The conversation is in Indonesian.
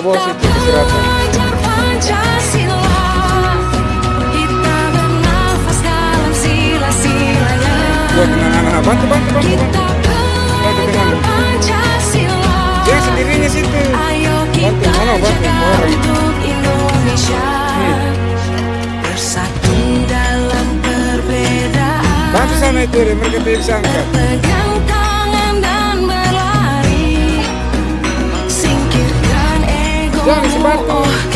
bos itu geraknya bantu bantu bantu bantu bantu dia sendirinya situ. Bantu bantu bantu bersatu dalam perbedaan. Sana itu mereka bisa sangka. That is right.